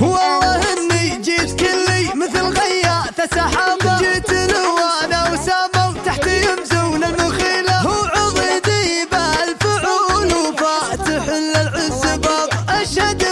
والله اني جيت كلي مثل غياث سحابة. جيت الوانا وسامه تحت يمزون المخيله هو عضدي بالفعول وفاتح للعز باب اشهد